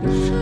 Yeah.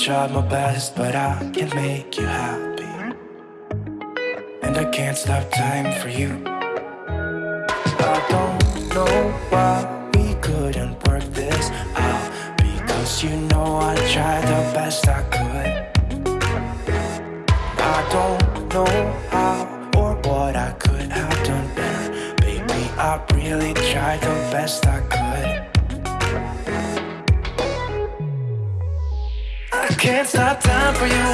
Tried my best, but I can't make you happy. And I can't stop time for you. I don't know why we couldn't work this out. Because you know I tried the best I could. I don't know really tried the best I could. I can't stop time for you.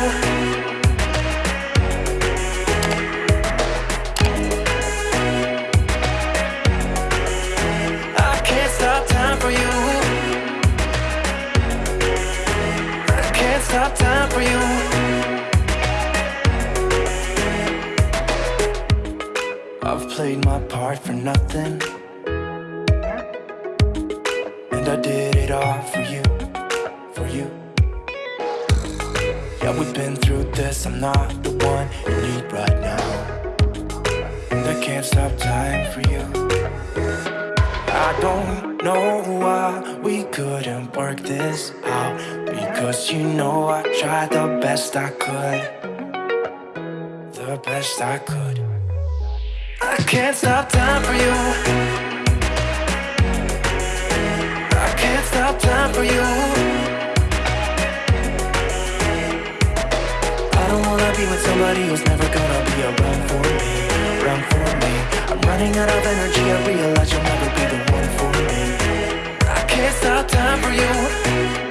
I can't stop time for you. I can't stop time for you. I've played my part for nothing I did it all for you for you. Yeah, we've been through this, I'm not the one you need right now. And I can't stop time for you. I don't know why we couldn't work this out Because you know I tried the best I could. The best I could. I can't stop time for you I don't wanna be with somebody who's never gonna be around for me Around for me. I'm running out of energy, I realize you'll never be the one for me. I can't stop time for you.